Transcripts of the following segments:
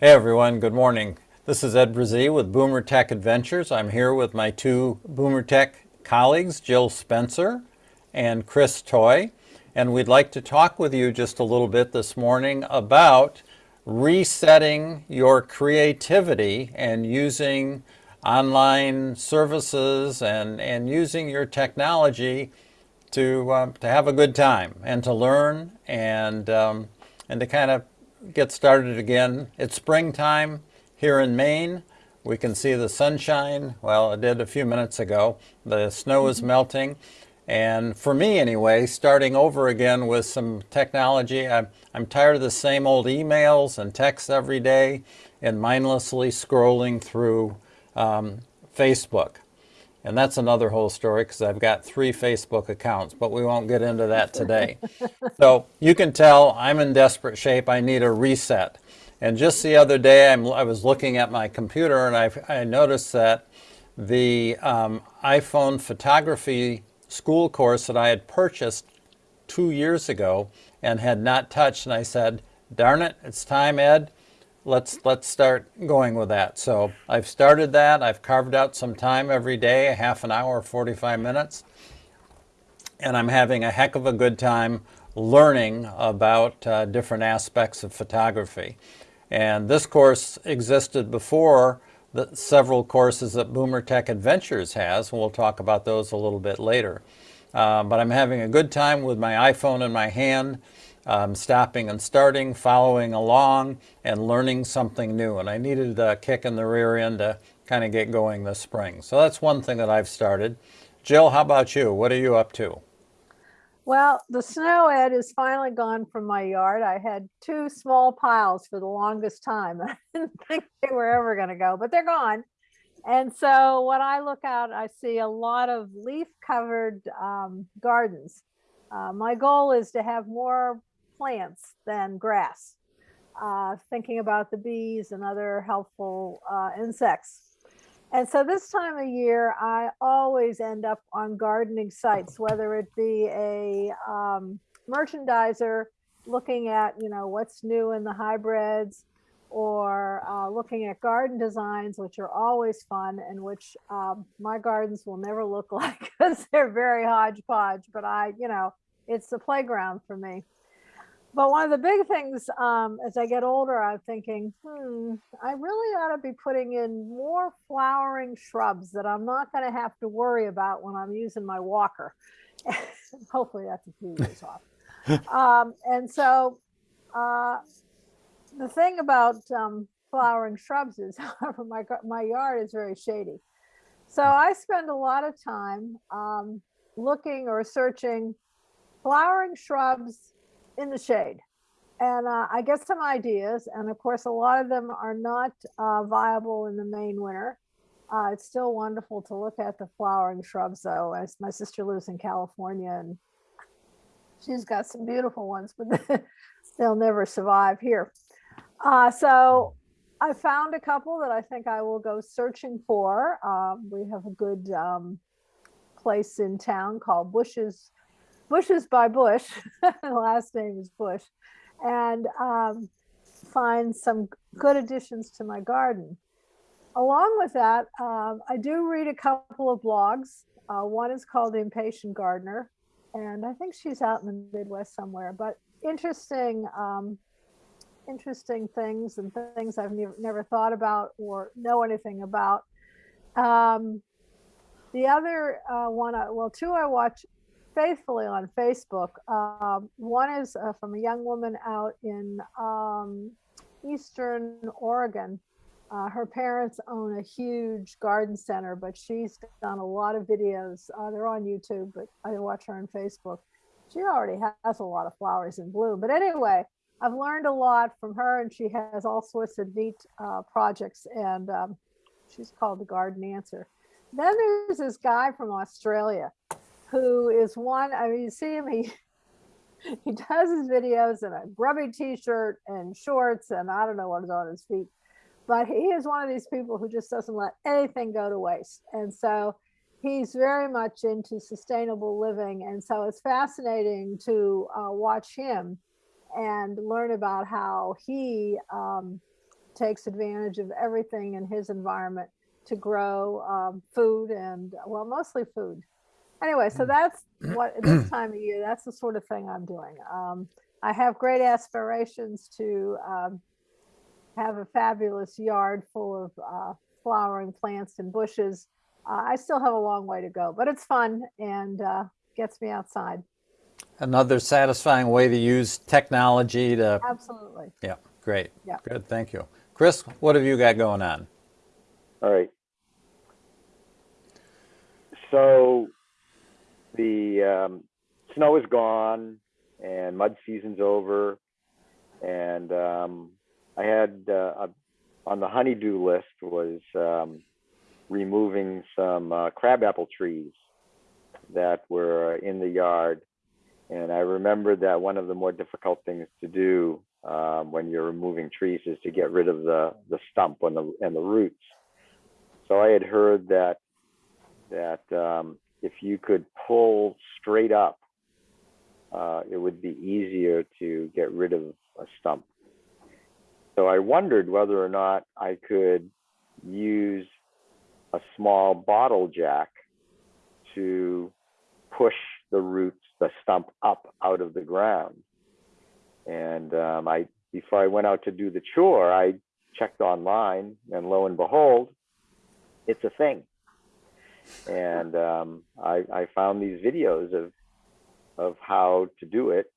Hey everyone, good morning. This is Ed Brazee with Boomer Tech Adventures. I'm here with my two Boomer Tech colleagues, Jill Spencer and Chris Toy, and we'd like to talk with you just a little bit this morning about resetting your creativity and using online services and, and using your technology to, uh, to have a good time and to learn and, um, and to kind of get started again. It's springtime here in Maine. We can see the sunshine. Well, it did a few minutes ago. The snow is mm-hmm. melting. And for me anyway, starting over again with some technology, I'm, I'm tired of the same old emails and texts every day and mindlessly scrolling through um, Facebook. And that's another whole story because I've got three Facebook accounts, but we won't get into that today. so you can tell I'm in desperate shape. I need a reset. And just the other day, I'm, i was looking at my computer and I, I noticed that the um, iPhone photography school course that I had purchased two years ago and had not touched. And I said, darn it, it's time, Ed let's let's start going with that. So I've started that. I've carved out some time every day, a half an hour, 45 minutes, and I'm having a heck of a good time learning about uh, different aspects of photography. And this course existed before the several courses that Boomer Tech Adventures has, and we'll talk about those a little bit later. Uh, but I'm having a good time with my iPhone in my hand um, stopping and starting, following along, and learning something new. And I needed a kick in the rear end to kind of get going this spring. So that's one thing that I've started. Jill, how about you? What are you up to? Well, the snow, Ed, is finally gone from my yard. I had two small piles for the longest time. I didn't think they were ever going to go, but they're gone. And so when I look out, I see a lot of leaf covered um, gardens. Uh, my goal is to have more plants than grass, uh, thinking about the bees and other helpful uh, insects. And so this time of year, I always end up on gardening sites, whether it be a um, merchandiser looking at, you know, what's new in the hybrids or uh, looking at garden designs, which are always fun and which um, my gardens will never look like because they're very hodgepodge, but I, you know, it's the playground for me. But one of the big things um, as I get older, I'm thinking, hmm, I really ought to be putting in more flowering shrubs that I'm not going to have to worry about when I'm using my walker. Hopefully that's a few years off. Um, and so uh, the thing about um, flowering shrubs is, however, my, my yard is very shady. So I spend a lot of time um, looking or searching flowering shrubs in the shade. And uh, I get some ideas. And of course, a lot of them are not uh, viable in the Maine winter. Uh, it's still wonderful to look at the flowering shrubs though. As my sister lives in California and she's got some beautiful ones, but they'll never survive here. Uh, so I found a couple that I think I will go searching for. Um, we have a good um, place in town called Bushes Bushes by Bush, the last name is Bush, and um, find some good additions to my garden. Along with that, um, I do read a couple of blogs. Uh, one is called Impatient Gardener, and I think she's out in the Midwest somewhere, but interesting, um, interesting things and things I've never, never thought about or know anything about. Um, the other uh, one, I, well, two I watch faithfully on Facebook. Um, one is uh, from a young woman out in um, Eastern Oregon. Uh, her parents own a huge garden center, but she's done a lot of videos. Uh, they're on YouTube, but I watch her on Facebook. She already has a lot of flowers in bloom. But anyway, I've learned a lot from her, and she has all sorts of neat uh, projects, and um, she's called the Garden Answer. Then there's this guy from Australia who is one, I mean, you see him, he, he does his videos in a grubby t-shirt and shorts and I don't know what is on his feet, but he is one of these people who just doesn't let anything go to waste. And so he's very much into sustainable living. And so it's fascinating to uh, watch him and learn about how he um, takes advantage of everything in his environment to grow um, food and, well, mostly food. Anyway, so that's what, this time of year, that's the sort of thing I'm doing. Um, I have great aspirations to um, have a fabulous yard full of uh, flowering plants and bushes. Uh, I still have a long way to go, but it's fun and uh, gets me outside. Another satisfying way to use technology to, Absolutely. yeah, great. Yeah. Good, thank you. Chris, what have you got going on? All right. So the um, snow is gone and mud season's over. And um, I had uh, a, on the honeydew list was um, removing some uh, crabapple trees that were in the yard. And I remembered that one of the more difficult things to do um, when you're removing trees is to get rid of the, the stump and the, and the roots. So I had heard that that um, if you could pull straight up, uh, it would be easier to get rid of a stump. So I wondered whether or not I could use a small bottle jack to push the roots, the stump up out of the ground. And um, I, before I went out to do the chore, I checked online, and lo and behold, it's a thing. And um, I, I found these videos of of how to do it.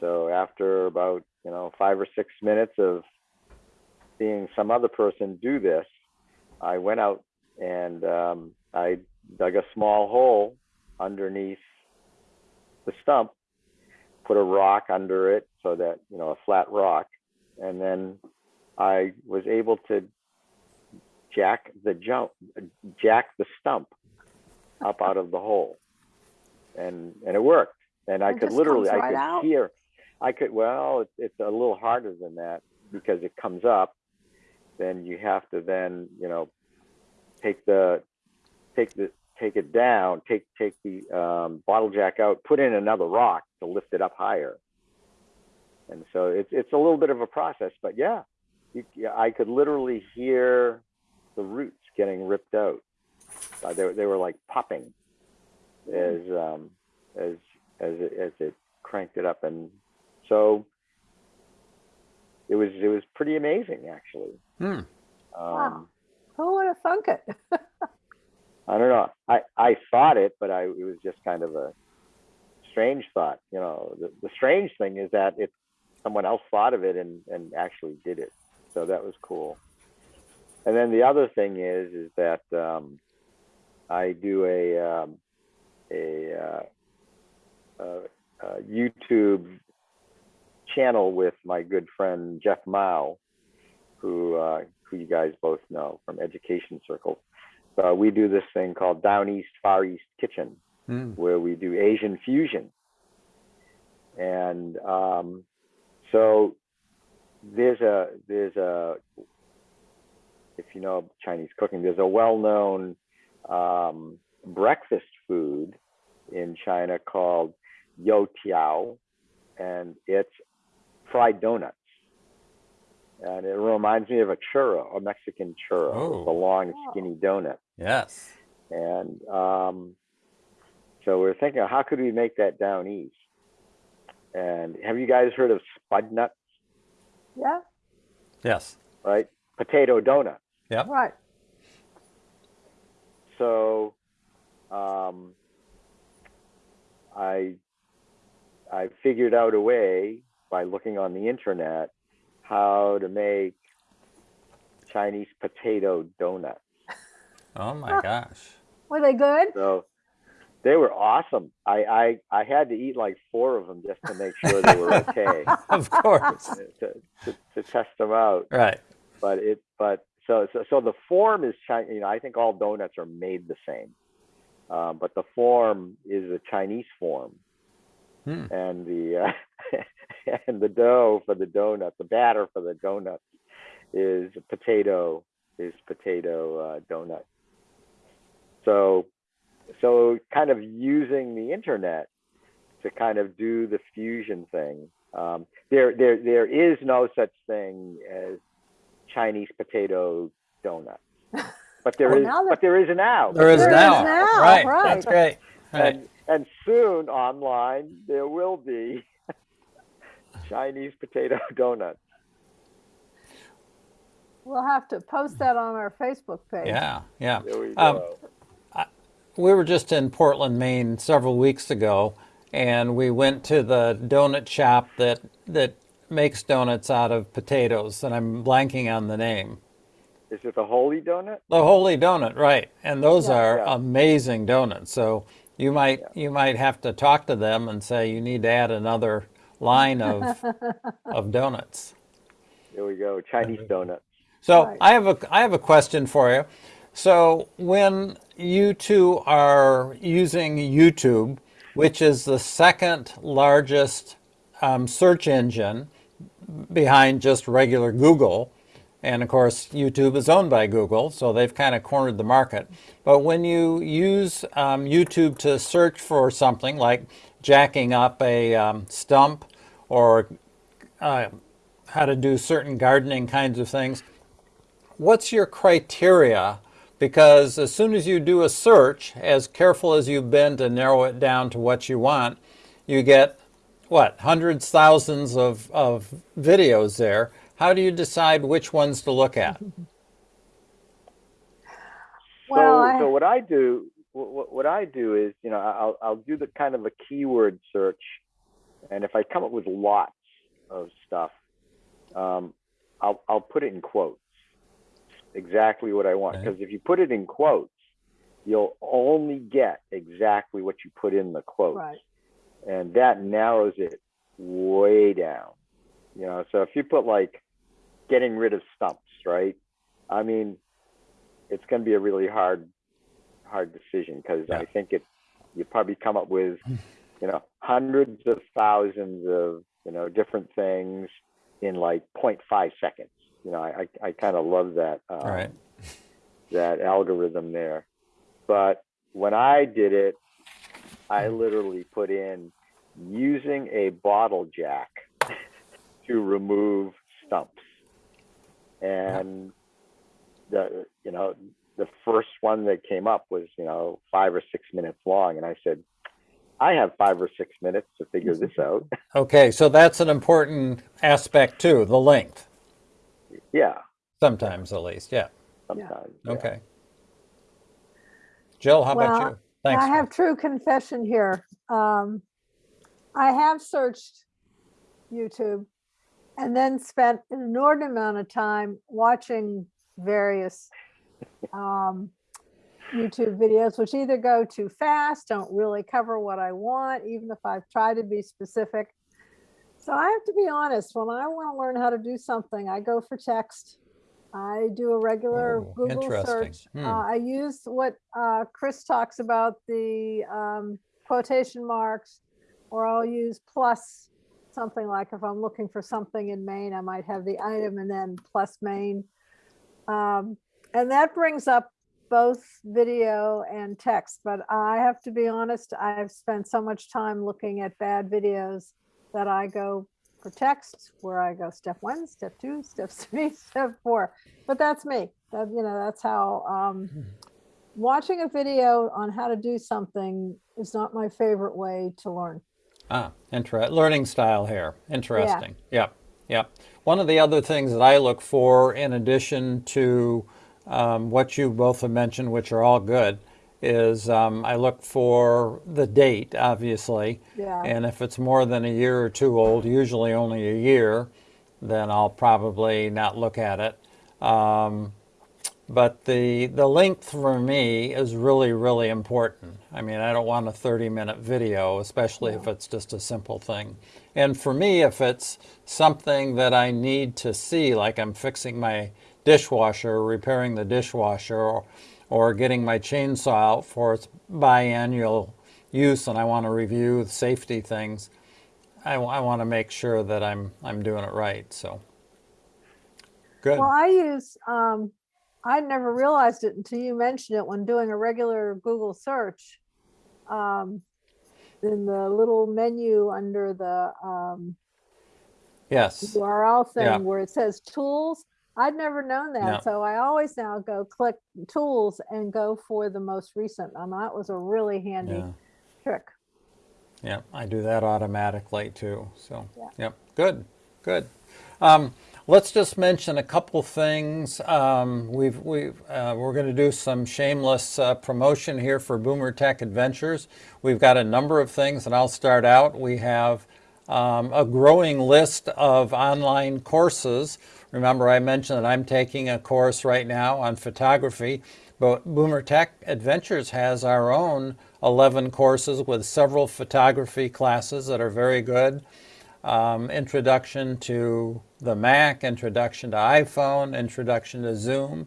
So after about you know five or six minutes of seeing some other person do this, I went out and um, I dug a small hole underneath the stump, put a rock under it so that you know a flat rock, and then I was able to jack the jump, jack the stump up out of the hole, and and it worked. And I It could literally, comes I could out? hear, I could. Well, it's, it's a little harder than that because it comes up. Then you have to then you know take the take the take it down, take take the um, bottle jack out, put in another rock to lift it up higher. And so it's it's a little bit of a process, but yeah, you, yeah I could literally hear the roots getting ripped out. Uh, they they were like popping as um, as as it, as it cranked it up, and so it was it was pretty amazing actually. Hmm. Um, Wow. Who would have thunk it? I don't know. I, I thought it, but I it was just kind of a strange thought. You know, the, the strange thing is that it someone else thought of it and, and actually did it. So that was cool. And then the other thing is is that um, I do a um, a, uh, uh, uh, YouTube channel with my good friend Jeff Mao, who uh, who you guys both know from Education Circle. Uh, we do this thing called Down East Far East Kitchen, Hmm. where we do Asian fusion. And um, so there's a there's a if you know Chinese cooking, there's a well-known um, breakfast food in China called youtiao, and it's fried donuts. And it reminds me of a churro, a Mexican churro, It's a Oh. long, Oh. skinny donut. Yes. And um, so we're thinking, how could we make that down east? And have you guys heard of spud nuts, Yeah, Yes. right? Potato donuts. Yep. right. So um, I I figured out a way by looking on the internet how to make Chinese potato donuts. Oh my gosh. Were they good? So they were awesome. I, I I had to eat like four of them just to make sure they were okay Of course. to, to, to test them out. Right. But it but so so so the form is Chinese. You know, I think all donuts are made the same, um, but the form is a Chinese form, Hmm. and the uh, and the dough for the donut, the batter for the donuts, is potato is potato uh, donut. So so kind of using the internet to kind of do the fusion thing. Um, there there there is no such thing as Chinese potato donut. But there Well, is, now that- but there is now. There is There is now. now, Right, right. that's great. Right. And, and soon online, there will be Chinese potato donuts. We'll have to post that on our Facebook page. Yeah, yeah. There we Um, go. We were just in Portland, Maine several weeks ago, and we went to the donut shop that that makes donuts out of potatoes, and I'm blanking on the name. Is it the Holy Donut? The Holy Donut, right? And those Yeah. are Yeah. amazing donuts. So you might you might have to talk to them and say you need to add another line of of donuts. There we go. Chinese donuts. So Right. I have a I have a question for you. So when you two are using YouTube, which is the second largest um, search engine behind just regular Google, and of course YouTube is owned by Google, so they've kind of cornered the market. But when you use um, YouTube to search for something like jacking up a um, stump or uh, how to do certain gardening kinds of things, what's your criteria? Because as soon as you do a search, as careful as you've been to narrow it down to what you want, you get what hundreds, thousands of, of videos there. How do you decide which ones to look at? Well, so, I- so what I do, what, what I do is, you know, I'll, I'll do the kind of a keyword search, and if I come up with lots of stuff, um, I'll, I'll put it in quotes, exactly what I want. Okay. Because if you put it in quotes, you'll only get exactly what you put in the quote, Right. And that narrows it way down. You know, so if you put like getting rid of stumps, right? I mean, it's going to be a really hard, hard decision because Yeah. I think it, you probably come up with, you know, hundreds of thousands of, you know, different things in like 0.5 seconds. You know, I, I, I kind of love that, um, right. that algorithm there. But when I did it, I literally put in using a bottle jack to remove stumps. And the you know the first one that came up was you know five or six minutes long, and I said, I have five or six minutes to figure this out. Okay, so that's an important aspect too, the length, yeah, sometimes at least. Yeah. sometimes. yeah. Okay. Jill, how about you? Thanks. I have true confession here. Um, I have searched YouTube and then spent an inordinate amount of time watching various um, YouTube videos, which either go too fast, don't really cover what I want, even if I've tried to be specific. So I have to be honest, when I want to learn how to do something, I go for text. I do a regular Oh, Google search. Hmm. Uh, I use what uh, Chris talks about, the um, quotation marks, or I'll use plus something like if I'm looking for something in Maine, I might have the item and then plus Maine. Um, and that brings up both video and text, but I have to be honest, I've spent so much time looking at bad videos that I go for text, where I go step one, step two, step three, step four. But that's me. That, you know, that's how, um, watching a video on how to do something is not my favorite way to learn. Ah, learning style here. Interesting. Yep, yep. One of the other things that I look for, in addition to um, what you both have mentioned, which are all good, is um, I look for the date, obviously. Yeah. And if it's more than a year or two old, usually only a year, then I'll probably not look at it. Um, but the the length for me is really really important. I mean, I don't want a 30 minute video, especially if it's just a simple thing. And for me, if it's something that I need to see, like I'm fixing my dishwasher, repairing the dishwasher, or, or getting my chainsaw out for its biannual use, and I want to review the safety things, I, want to make sure that I'm I'm doing it right. So good. Well, I use, um, I never realized it until you mentioned it when doing a regular Google search. Um, in the little menu under the, um, yes. URL Yeah. thing where it says tools, I'd never known No. that. So I always now go click tools and go for the most recent. And that was a really handy Yeah. trick. Yeah, I do that automatically too. So, Yeah. yep, good, good. Um, let's just mention a couple things. Um, we've we've uh, we're going to do some shameless uh, promotion here for Boomer Tech Adventures. We've got a number of things, and I'll start out. We have um, a growing list of online courses. Remember, I mentioned that I'm taking a course right now on photography, but Boomer Tech Adventures has our own 11 courses with several photography classes that are very good. Um, introduction to the Mac, introduction to iPhone, introduction to Zoom,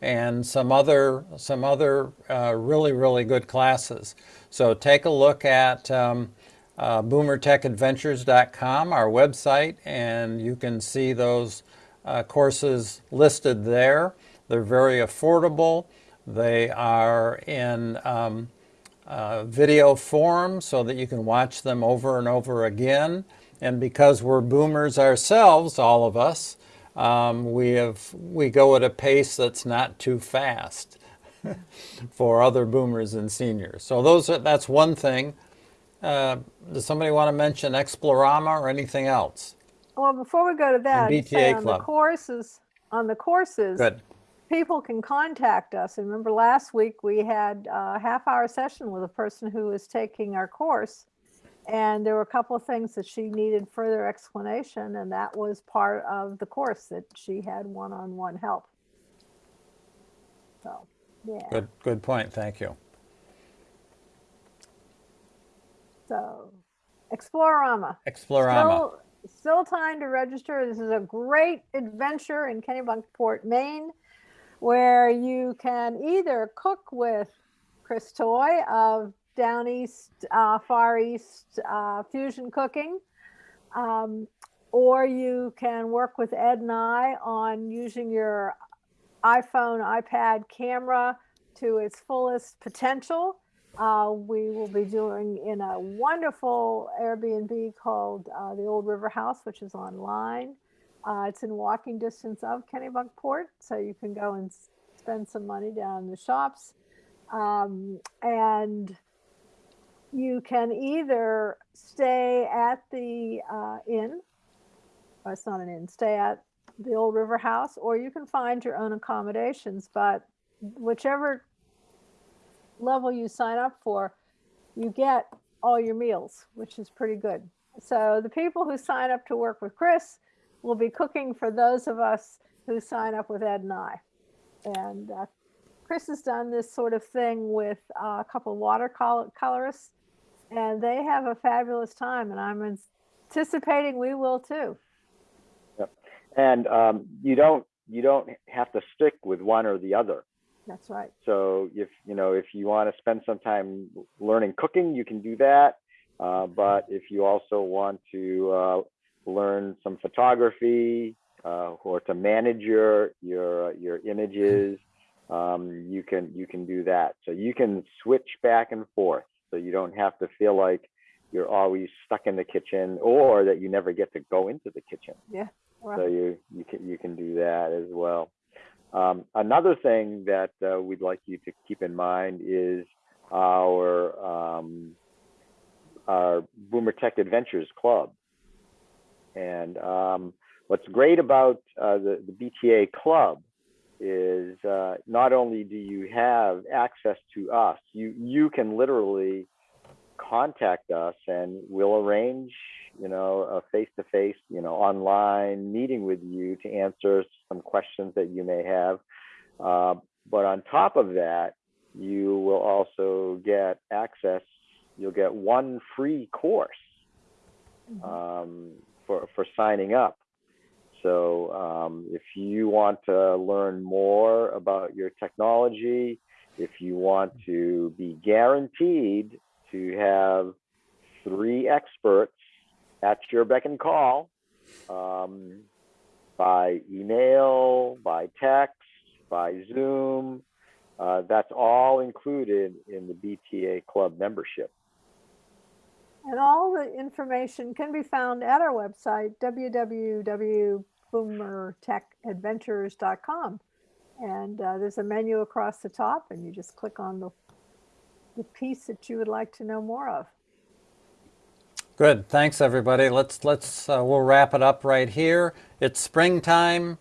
and some other some other uh, really really good classes. So take a look at um, uh, boomertechadventures.com, our website, and you can see those uh, courses listed there. They're very affordable. They are in um, uh, video form so that you can watch them over and over again. And because we're boomers ourselves, all of us, um, we have we go at a pace that's not too fast for other boomers and seniors. So those are, that's one thing. Uh, does somebody want to mention Explorama or anything else? Well, before we go to that, say BTA on club. the courses, on the courses, Good. people can contact us. And remember last week we had a half hour session with a person who was taking our course. And there were a couple of things that she needed further explanation, and that was part of the course that she had one-on-one help. So, yeah, Good. Good point. Thank you. So Explorama. Explorama. Still, still time to register. This is a great adventure in Kennebunkport, Maine, where you can either cook with Chris Toy of Down East, uh, Far East uh, Fusion Cooking, um, or you can work with Ed and I on using your iPhone, iPad camera to its fullest potential. Uh, we will be doing in a wonderful Airbnb called uh, the Old River House, which is online. Uh, it's in walking distance of Kennebunkport, so you can go and spend some money down in the shops. Um, and you can either stay at the uh, inn, or it's not an inn, stay at the Old River House, or you can find your own accommodations. But whichever level you sign up for, you get all your meals, which is pretty good. So the people who sign up to work with Chris will be cooking for those of us who sign up with Ed and I. And uh, Chris has done this sort of thing with uh, a couple watercolorists, and they have a fabulous time. And I'm anticipating we will too. And um, you don't you don't have to stick with one or the other. That's right. So if you know if you want to spend some time learning cooking, you can do that. Uh, but if you also want to uh, learn some photography uh, or to manage your your your images, um, you can you can do that. So you can switch back and forth. So you don't have to feel like you're always stuck in the kitchen or that you never get to go into the kitchen. Yeah. So you you can you can do that as well. Um, another thing that uh, we'd like you to keep in mind is our um, our Boomer Tech Adventures Club. And um, what's great about uh, the the BTA Club is uh, not only do you have access to us, you you can literally contact us and we'll arrange you know a face-to-face you know online meeting with you to answer some questions that you may have uh, but on top of that you will also get access you'll get one free course Mhm. um, for for signing up so um, if you want to learn more about your technology if you want to be guaranteed to have three experts at your beck and call um, by email, by text, by Zoom. Uh, that's all included in the BTA Club membership. And all the information can be found at our website, boomertechadventures.com. And uh, there's a menu across the top, and you just click on the, the piece that you would like to know more of. Good. Thanks, everybody. Let's let's uh, we'll wrap it up right here. It's springtime.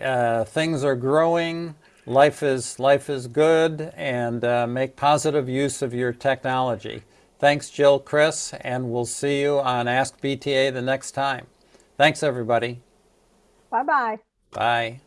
Uh, things are growing. Life is life is good, and uh, make positive use of your technology. Thanks, Jill, Chris, and we'll see you on Ask BTA the next time. Thanks, everybody. Bye bye. Bye.